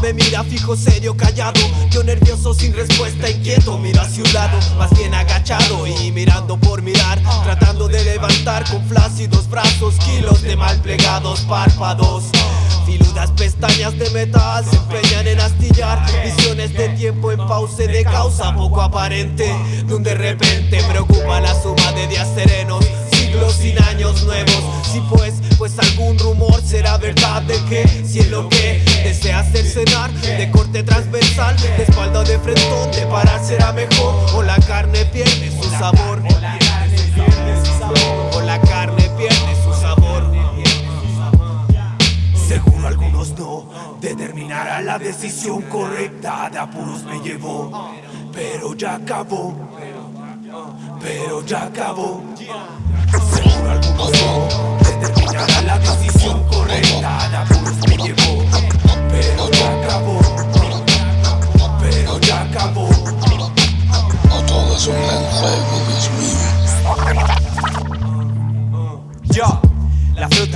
me mira fijo, serio, callado. Yo nervioso, sin respuesta, inquieto. Miro hacia un lado, más bien agachado. Y mirando por mirar, tratando de levantar Con flácidos brazos, kilos de mal plegados párpados. Filudas pestañas de metal se empeñan en astillar. Visiones de tiempo en pause de causa poco aparente. Donde de repente preocupa la suma de días serenos Siglos sin años nuevos. Si pues, pues algún rumor será verdad de que Si es lo que desea hacer cenar De corte transversal, de espalda o de frentón De parar será mejor. O la carne pierde su sabor. O la carne pierde su sabor. Seguro algunos no. Determinará la decisión correcta. De apuros me llevó, pero ya acabó. Pero ya acabó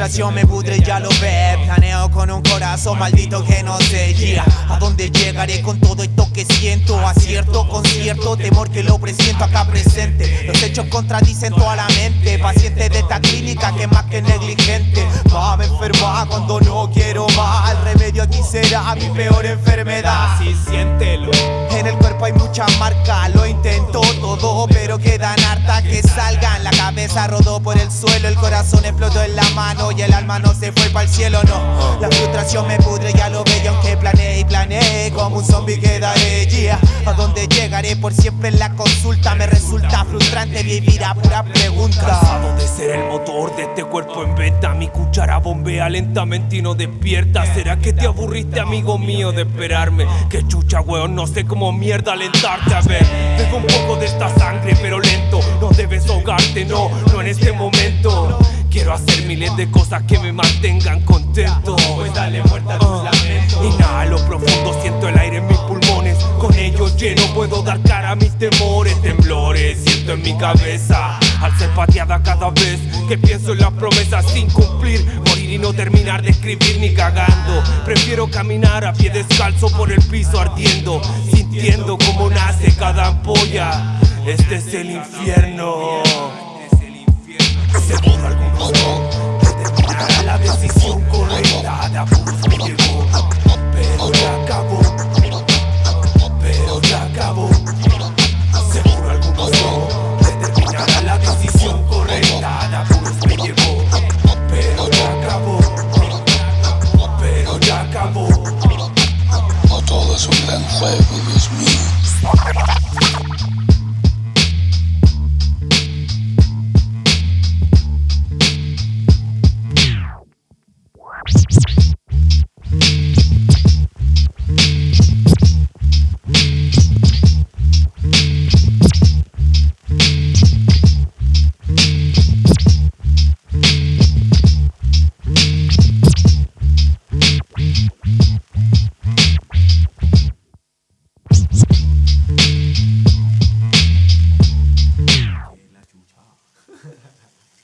frustración me pudre, ya lo ve Planeo con un corazón maldito que no se guía ¿A dónde llegaré con todo esto que siento? Acierto con cierto temor que lo presiento acá presente. Los hechos contradicen toda la mente. Paciente de esta clínica que más que negligente. Va me enferma cuando no quiero más Remedio aquí será mi peor enfermedad. Así siéntelo En el cuerpo hay muchas marcas Lo intento todo pero quedan hartas que salgan. La cabeza rodó por el suelo El corazón explotó en la mano y el alma no se fue para el cielo, no. La frustración me pudre, ya lo veo aunque planeé y planeé Como un zombie quedaré, yeah A dónde llegaré por siempre en la consulta. Me resulta frustrante vivir a pura pregunta. De ser el motor de este cuerpo en venta Mi cuchara bombea lentamente y no despierta. ¿Será que te aburriste, amigo mío, de esperarme? Que chucha, weón, no sé cómo mierda alentarte. A ver, bebo un poco de esta sangre, pero lento. No debes ahogarte, no, no en este momento. Quiero hacer miles de cosas que me mantengan contento. Pues dale muerte a tus lamentos. Inhalo profundo, siento el aire en mis pulmones. Con ellos lleno puedo dar cara a mis temores. Temblores siento en mi cabeza Al ser pateada cada vez que pienso en las promesas sin cumplir Morir y no terminar de escribir ni cagando. Prefiero caminar a pie descalzo por el piso ardiendo Sintiendo cómo nace cada ampolla. Este es el infierno. Seguro algunos no determinará la decisión